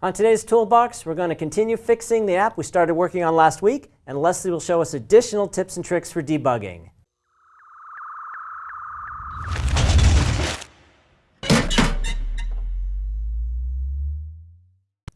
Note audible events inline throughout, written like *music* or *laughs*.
On today's toolbox, we're going to continue fixing the app we started working on last week, and Leslie will show us additional tips and tricks for debugging.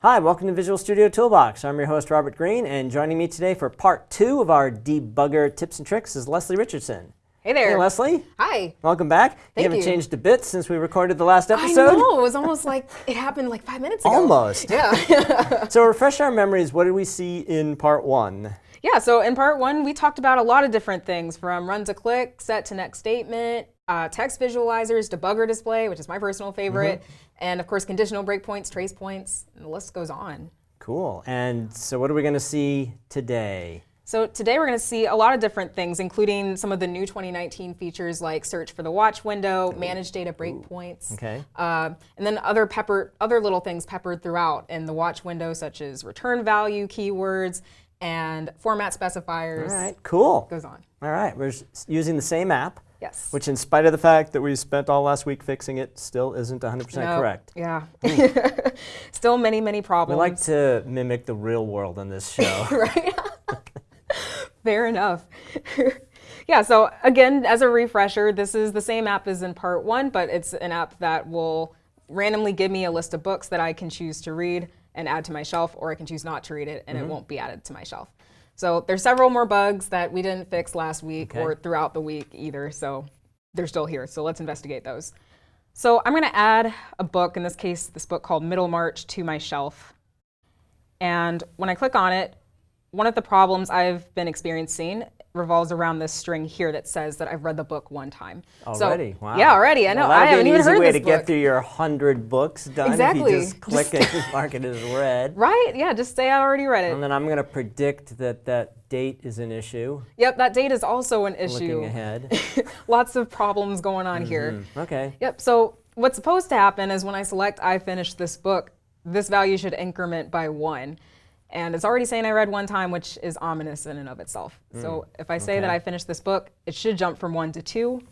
Hi, welcome to Visual Studio Toolbox. I'm your host, Robert Green, and joining me today for part two of our debugger tips and tricks is Leslie Richardson. Hey there. Hey, Leslie. Hi. Welcome back. Thank you haven't you. changed a bit since we recorded the last episode. I know. It was almost like it happened like five minutes ago. Almost. Yeah. *laughs* So refresh our memories. What did we see in part one? yeah. So in part one, we talked about a lot of different things from run to click, set to next statement, uh, text visualizers, debugger display, which is my personal favorite, Mm-hmm. and of course conditional breakpoints, trace points, and the list goes on. Cool. And so what are we going to see today? So today we're going to see a lot of different things, including some of the new 2019 features like search for the watch window, manage data breakpoints, Okay. uh, and then other pepper, other little things peppered throughout in the watch window, such as return value, keywords, and format specifiers. All right. Cool. Goes on. All right. We're using the same app, Yes. which in spite of the fact that we spent all last week fixing it, still isn't 100% No, correct. Yeah. *laughs* Still many, many problems. We like to mimic the real world on this show. *laughs* right? Fair enough. *laughs* yeah, so again, as a refresher, this is the same app as in part one, but it's an app that will randomly give me a list of books that I can choose to read and add to my shelf, or I can choose not to read it and it mm-hmm. won't be added to my shelf. So there's several more bugs that we didn't fix last week Okay. or throughout the week either, so they're still here. So let's investigate those. So I'm going to add a book, in this case, this book called Middlemarch, to my shelf. And when I click on it, one of the problems I've been experiencing revolves around this string here that says that I've read the book one time. So- Already? wow. Yeah, already. I know. Well, I haven't even easy heard way to get through your 100 books done Exactly. if you just click and *laughs* mark it as read. Right? Yeah, just say I already read it. And then I'm going to predict that that date is an issue. Yep, that date is also an issue. Looking ahead. *laughs* Lots of problems going on here. Mm-hmm. Okay. Yep, so what's supposed to happen is when I select I finished this book, this value should increment by one. And it's already saying I read one time, which is ominous in and of itself. So if I say that. I finished this book, it should jump from one to two.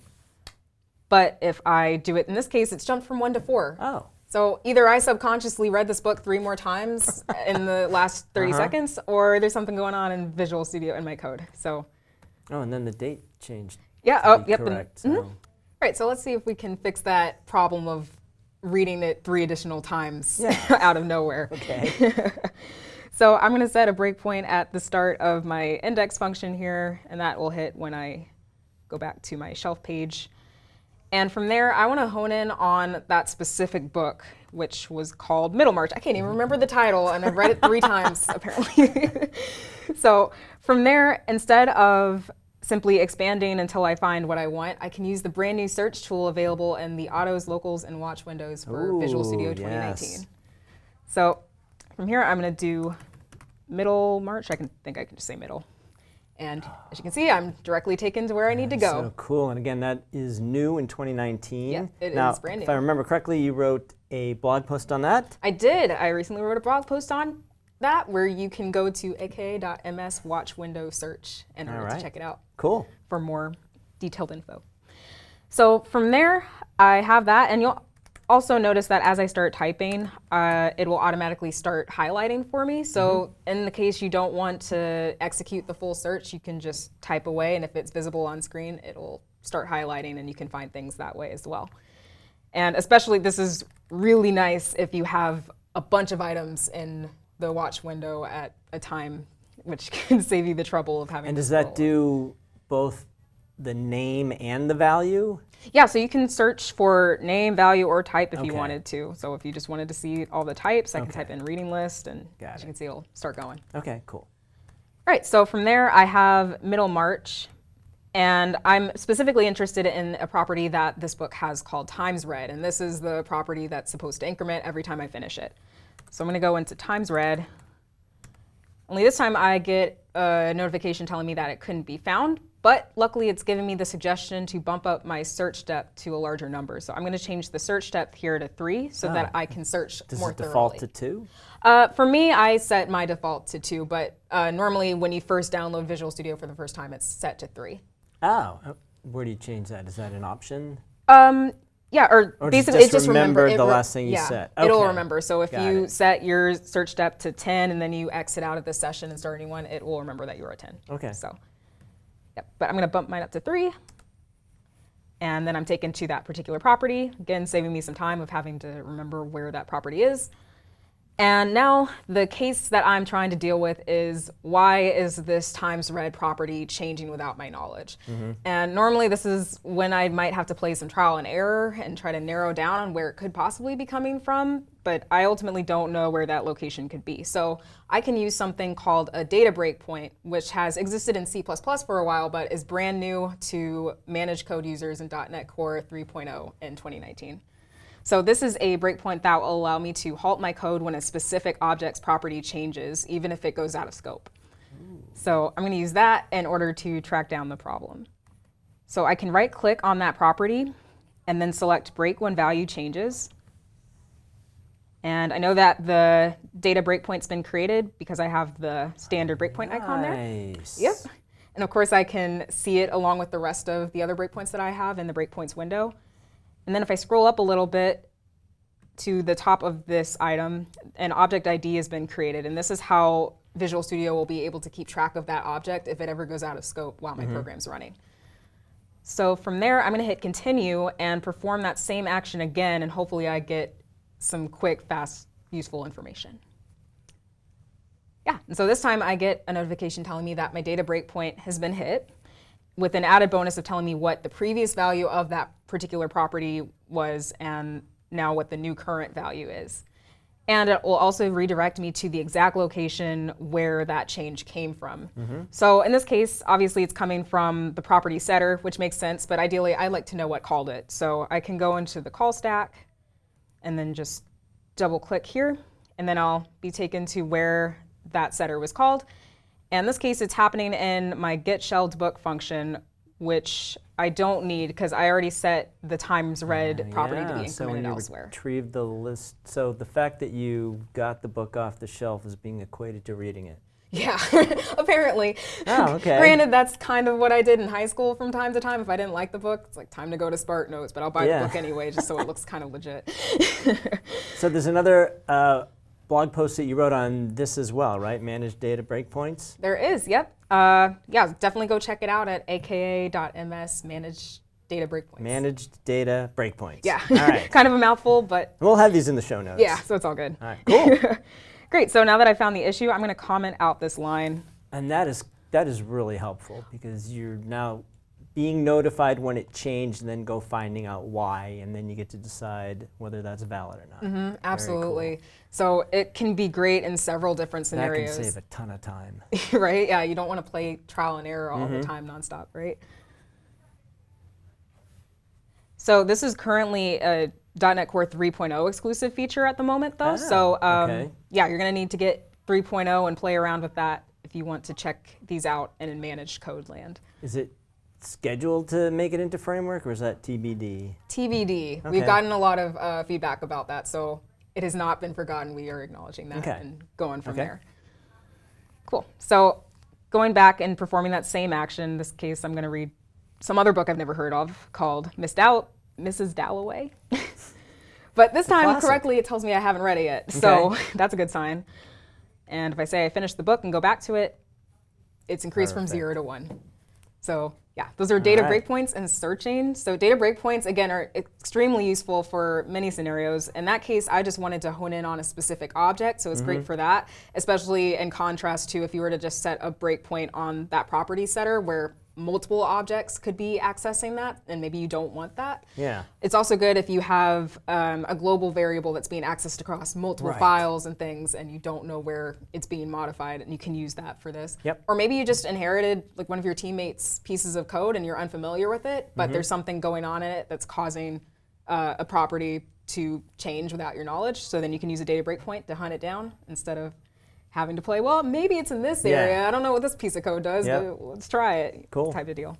But if I do it in this case, it's jumped from one to four. Oh. So either I subconsciously read this book three more times *laughs* in the last 30 Uh-huh. seconds, or there's something going on in Visual Studio in my code. So Oh, and then the date changed. yeah, oh, yep. Correct. mhm. so- All right, so let's see if we can fix that problem of reading it three additional times Yeah. *laughs* out of nowhere. Okay. *laughs* So I'm going to set a breakpoint at the start of my index function here, and that will hit when I go back to my shelf page. And from there, I want to hone in on that specific book, which was called Middlemarch. I can't even remember the title, and I've read it three times, *laughs* apparently. *laughs* so from there, instead of simply expanding until I find what I want, I can use the brand new search tool available in the Autos, Locals, and Watch windows for Visual Studio 2019. yes. So from here, I'm going to do Middlemarch. I can think I can just say middle. And as you can see, I'm directly taken to where I need to go. So cool. And again, that is new in 2019. Yeah, it now, is brand If. I remember correctly, you wrote a blog post on that. I did. I recently wrote a blog post on that where you can go to aka.ms watch window search in order Alright. to check it out Cool. for more detailed info. So from there, I have that, and you'll also notice that as I start typing, uh, it will automatically start highlighting for me. So in the case you don't want to execute the full search, you can just type away, and if it's visible on screen, it'll start highlighting, and you can find things that way as well. And especially, this is really nice if you have a bunch of items in the watch window at a time, which *laughs* can save you the trouble of having And does that do both the name and the value? Yeah, so you can search for name, value, or type if you wanted to. So if you just wanted to see all the types, I can type in reading list, and Got as it. you can see, it'll start going. Okay, cool. All right, so from there, I have Middlemarch, and I'm specifically interested in a property that this book has called times read, and this is the property that's supposed to increment every time I finish it. So I'm going to go into times read. Only this time I get a notification telling me that it couldn't be found, but luckily it's given me the suggestion to bump up my search depth to a larger number. So I'm going to change the search depth here to three so that I can search Does more it default to two? Uh, for me, I set my default to two, but uh, normally when you first download Visual Studio for the first time, it's set to three. Oh, uh, where do you change that? Is that an option? Um, Yeah, or, Or basically just it just remember remember the re- last thing you yeah, said. It'll remember. So if Got you it. set your search depth to 10 and then you exit out of the session and start a new one, it will remember that you were at 10. Okay. So, yep. But I'm going to bump mine up to 3. And then I'm taken to that particular property, again, saving me some time of having to remember where that property is. And now the case that I'm trying to deal with is why is this times read property changing without my knowledge? Mm-hmm. And normally this is when I might have to play some trial and error and try to narrow down on where it could possibly be coming from, but I ultimately don't know where that location could be. So I can use something called a data breakpoint, which has existed in C++ for a while, but is brand new to managed code users in .NET Core 3.0 in 2019. So this is a breakpoint that will allow me to halt my code when a specific object's property changes, even if it goes out of scope. So I'm going to use that in order to track down the problem. So I can right click on that property and then select break when value changes. And I know that the data breakpoint's been created because I have the standard breakpoint icon there. Nice. Yep. And of course, I can see it along with the rest of the other breakpoints that I have in the breakpoints window. And then if I scroll up a little bit to the top of this item, an object ID has been created. And this is how Visual Studio will be able to keep track of that object if it ever goes out of scope while my mm-hmm. program's running. So from there, I'm going to hit continue and perform that same action again, and hopefully I get some quick, fast, useful information. Yeah, and so this time I get a notification telling me that my data breakpoint has been hit with an added bonus of telling me what the previous value of that particular property was and now what the new current value is. And it will also redirect me to the exact location where that change came from. Mm-hmm. So in this case, obviously it's coming from the property setter, which makes sense, but ideally I like to know what called it. So I can go into the call stack and then just double click here, and then I'll be taken to where that setter was called. And in this case, it's happening in my get shelled book function, which I don't need because I already set the times read property to be Yeah, so when incremented you elsewhere. retrieve the list, so the fact that you got the book off the shelf is being equated to reading it. Yeah, *laughs* apparently. Oh, *laughs* okay. Granted, that's kind of what I did in high school from time to time. If I didn't like the book, it's like time to go to SparkNotes, but I'll buy Yeah. the book anyway just so it *laughs* looks kind of legit. So there's another uh, blog post that you wrote on this as well, right? Managed data breakpoints. There is, yep. Uh, yeah, definitely go check it out at aka.ms manage data breakpoints. Managed data breakpoints. yeah, All right. *laughs* kind of a mouthful, but we'll have these in the show notes. yeah, so it's all good. All right. Cool. *laughs* Great, so now that I found the issue, I'm going to comment out this line. and that is that is really helpful because you're now being notified when it changed, and then go finding out why, and then you get to decide whether that's valid or not. Very cool. Absolutely. So it can be great in several different scenarios. That can save a ton of time. *laughs* right? Yeah, you don't want to play trial and error all Mm-hmm. the time nonstop, right? So this is currently a .NET Core 3.0 exclusive feature at the moment, though. Ah, so um, okay. yeah, you're going to need to get 3.0 and play around with that if you want to check these out in managed code land. Is it scheduled to make it into framework, or is that TBD? TBD. Okay. We've gotten a lot of uh, feedback about that, so it has not been forgotten. We are acknowledging that Okay. and going from Okay. there. Cool. So going back and performing that same action, in this case, I'm going to read some other book I've never heard of called Miss Dow- Mrs. Dalloway. *laughs* but this time, classic. correctly, it tells me I haven't read it yet. So *laughs* that's a good sign. And if I say I finished the book and go back to it, it's increased from zero to one. So yeah, those are data right. breakpoints and searching. So data breakpoints again are extremely useful for many scenarios. In that case, I just wanted to hone in on a specific object, so it's Mm-hmm. great for that. Especially in contrast to if you were to just set a breakpoint on that property setter where multiple objects could be accessing that, and maybe you don't want that. Yeah. It's also good if you have um, a global variable that's being accessed across multiple Right. files and things, and you don't know where it's being modified, and you can use that for this. Yep. Or maybe you just inherited like one of your teammates' pieces of code, and you're unfamiliar with it, but Mm-hmm. there's something going on in it that's causing uh, a property to change without your knowledge. So then you can use a data breakpoint to hunt it down instead of having to play. Well, maybe it's in this Yeah. area. I don't know what this piece of code does, Yep. but let's try it. Cool. Type of deal.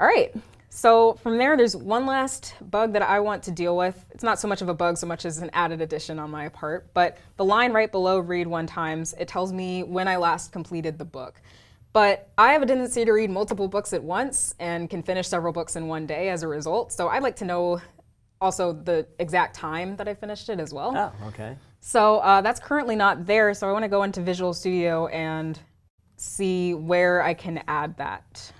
All right. So from there, there's one last bug that I want to deal with. It's not so much of a bug so much as an added addition on my part, but the line right below read one times, it tells me when I last completed the book. But I have a tendency to read multiple books at once and can finish several books in one day as a result. So I'd like to know also the exact time that I finished it as well. Oh, okay. So uh, that's currently not there. So I want to go into Visual Studio and see where I can add that.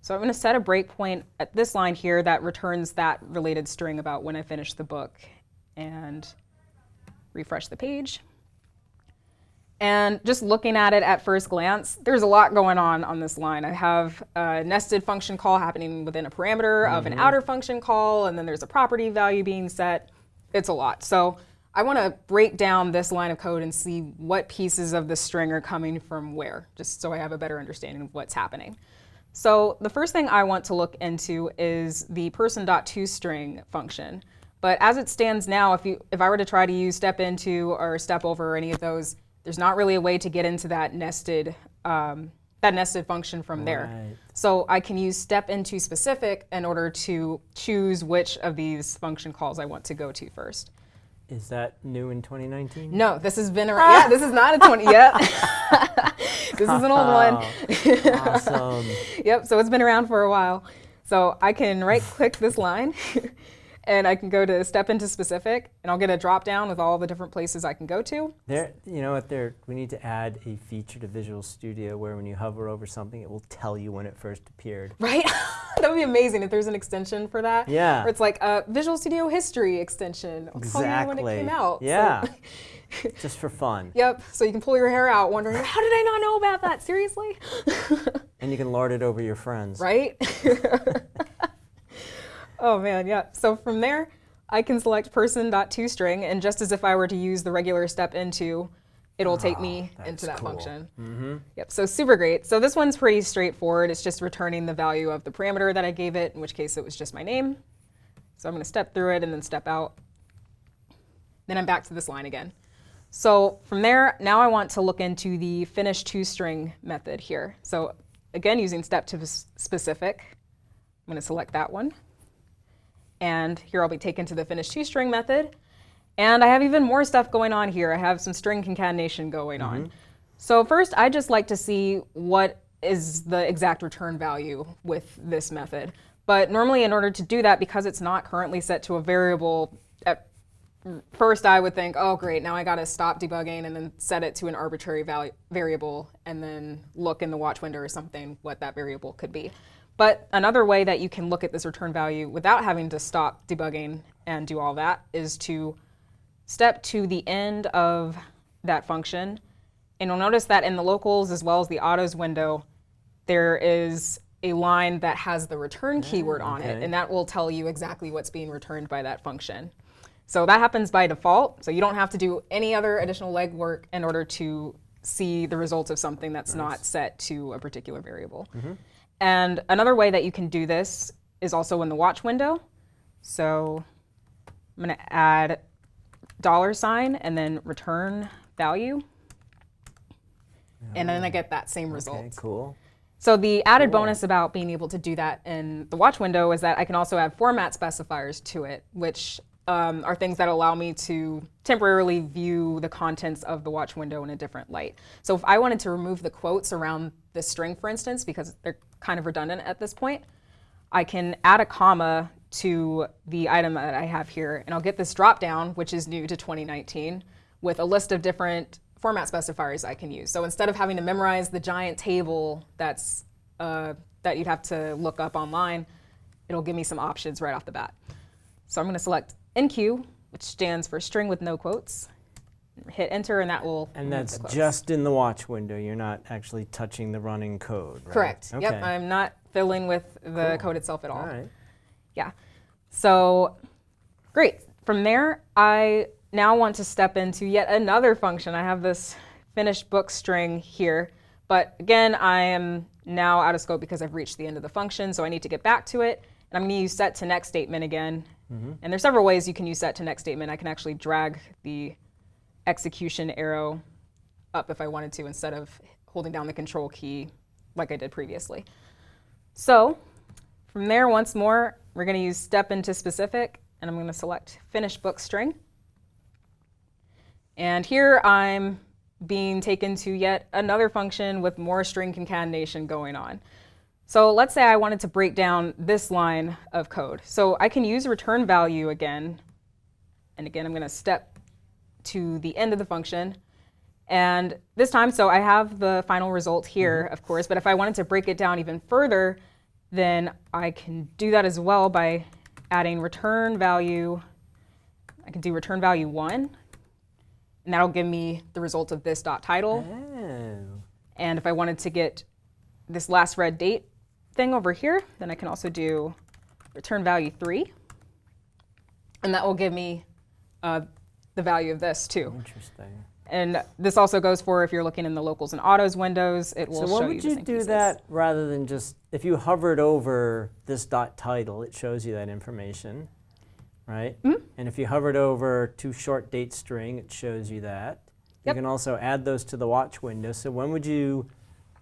So I'm going to set a breakpoint at this line here that returns that related string about when I finish the book and refresh the page. And just looking at it at first glance, there's a lot going on on this line. I have a nested function call happening within a parameter of an outer function call, and then there's a property value being set. It's a lot. So I want to break down this line of code and see what pieces of the string are coming from where, just so I have a better understanding of what's happening. So the first thing I want to look into is the person.toString function. But as it stands now, if, you, if I were to try to use step into or step over or any of those, there's not really a way to get into that nested, um, that nested function from there. So I can use step into specific in order to choose which of these function calls I want to go to first. Is that new in 2019? No, this has been around. yeah, this is not a 20 yet. *laughs* this is an old one. *laughs* awesome. *laughs* yep, so it's been around for a while. So I can right click this line and I can go to step into specific and I'll get a drop down with all the different places I can go to. There, you know what? There, we need to add a feature to Visual Studio where when you hover over something, it will tell you when it first appeared. *laughs* Right? *laughs* that would be amazing if there's an extension for that. Yeah. Or it's like a Visual Studio History extension. I'll you when it came out. So- Yeah. *laughs* Just for fun. Yep. So you can pull your hair out wondering, how did I not know about that? Seriously? And you can lard it over your friends. right? Oh man, yeah. So from there, I can select person.toString, and just as if I were to use the regular step into, it'll take me into that cool. function. Mm-hmm. Yep, so super great. So this one's pretty straightforward. It's just returning the value of the parameter that I gave it, in which case it was just my name. So I'm gonna step through it and then step out. Then I'm back to this line again. So from there, now I want to look into the finish toString method here. So again, using step to specific, I'm gonna select that one. And here I'll be taken to the finish toString method. And I have even more stuff going on here. I have some string concatenation going on. Mm-hmm. So first, I just like to see what is the exact return value with this method. But normally in order to do that, because it's not currently set to a variable, at first I would think, oh great, now I gotta stop debugging and then set it to an arbitrary value, variable and then look in the watch window or something what that variable could be. But another way that you can look at this return value without having to stop debugging and do all that is to step to the end of that function. And you'll notice that in the locals as well as the autos window, there is a line that has the return mm, keyword on it, and that will tell you exactly what's being returned by that function. So that happens by default, so you don't have to do any other additional legwork in order to see the results of something that's not set to a particular variable. Mm-hmm. And another way that you can do this is also in the watch window. So I'm going to add dollar sign and then return value. And then I get that same result. Okay, cool. So the added bonus about being able to do that in the watch window is that I can also add format specifiers to it, which um, are things that allow me to temporarily view the contents of the watch window in a different light. So if I wanted to remove the quotes around this string, for instance, because they're kind of redundant at this point, I can add a comma to the item that I have here, and I'll get this drop down, which is new to 2019, with a list of different format specifiers I can use. So instead of having to memorize the giant table that's uh, that you'd have to look up online, it'll give me some options right off the bat. So I'm going to select NQ, which stands for string with no quotes. Hit enter, and that will And that's just in the watch window. You're not actually touching the running code, right? correct. Okay. Yep, I'm not filling with the Cool. code itself at all. All right. Yeah. So great. From there, I now want to step into yet another function. I have this finished book string here, but again, I am now out of scope because I've reached the end of the function, so I need to get back to it. And I'm going to use set to next statement again. Mm-hmm. And there's several ways you can use set to next statement. I can actually drag the execution arrow up if I wanted to instead of holding down the control key like I did previously. So from there, once more, we're going to use step into specific, and I'm going to select finish book string. And here I'm being taken to yet another function with more string concatenation going on. So let's say I wanted to break down this line of code. So I can use return value again. And again, I'm going to step to the end of the function. And this time, so I have the final result here, of course, but if I wanted to break it down even further, then I can do that as well by adding return value. I can do return value 1, and that'll give me the result of this dot title. Oh. And if I wanted to get this last read date thing over here, then I can also do return value 3. And that will give me uh, the value of this too. Interesting. And this also goes for if you're looking in the locals and autos windows, it will So show you would the you do pieces. that rather than just, if you hovered over this dot title, it shows you that information, right? Mm-hmm. And if you hovered over to short date string, it shows you that. Yep. You can also add those to the watch window. So when would you,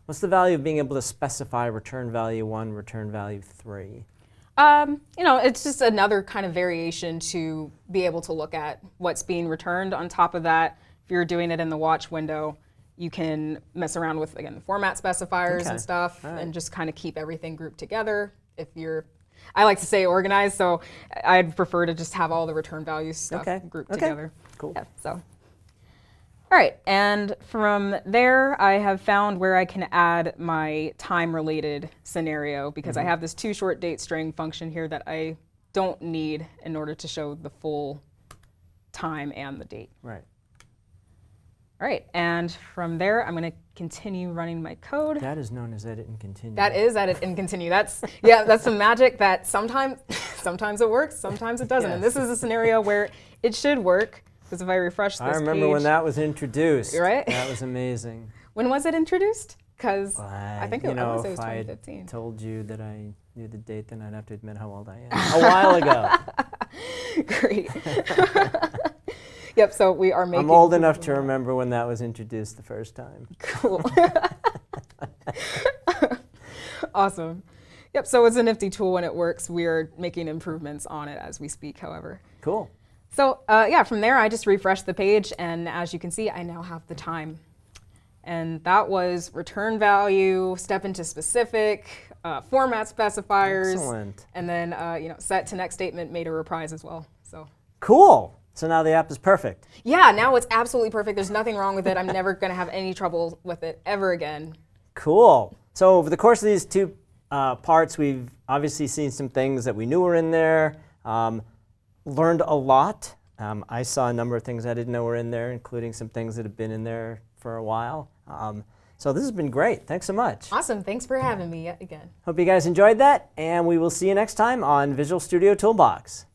what's the value of being able to specify return value one, return value three? Um, you know, it's just another kind of variation to be able to look at what's being returned. On top of that, if you're doing it in the watch window, you can mess around with, again, the format specifiers Okay. and stuff right. and just kind of keep everything grouped together. If you're, I like to say organized, so I'd prefer to just have all the return values stuff Okay. grouped Okay. together. Cool. Yeah, so. All right, and from there, I have found where I can add my time-related scenario because Mm-hmm. I have this two short date string function here that I don't need in order to show the full time and the date. Right. All right, and from there, I'm going to continue running my code. That is known as edit and continue. That is edit and continue. That's yeah, that's some magic that sometimes *laughs* sometimes it works, sometimes it doesn't. And this is a scenario where it should work because if I refresh this I remember when that was introduced. Right? That was amazing. *laughs* When was it introduced? Because I I- think it, I know, wanna say it if was I 2015. told you that I knew the date, then I'd have to admit how old I am. *laughs* A while ago. *laughs* Great. yep. So we are making. I'm old enough to remember when that was introduced the first time. Cool. awesome. Yep. So it's a nifty tool when it works. We are making improvements on it as we speak. However. Cool. So uh, yeah, from there I just refreshed the page, and as you can see, I now have the time. And that was return value, step into specific, uh, format specifiers, Excellent. and then uh, you know set to next statement made a reprise as well. So Cool. So now the app is perfect. yeah, now it's absolutely perfect. There's nothing wrong with it. I'm never going to have any trouble with it ever again. Cool. So over the course of these two uh, parts, we've obviously seen some things that we knew were in there, um, learned a lot. Um, I saw a number of things I didn't know were in there, including some things that have been in there for a while. Um, so this has been great. Thanks so much. Awesome. Thanks for having me yet again. Hope you guys enjoyed that, and we will see you next time on Visual Studio Toolbox.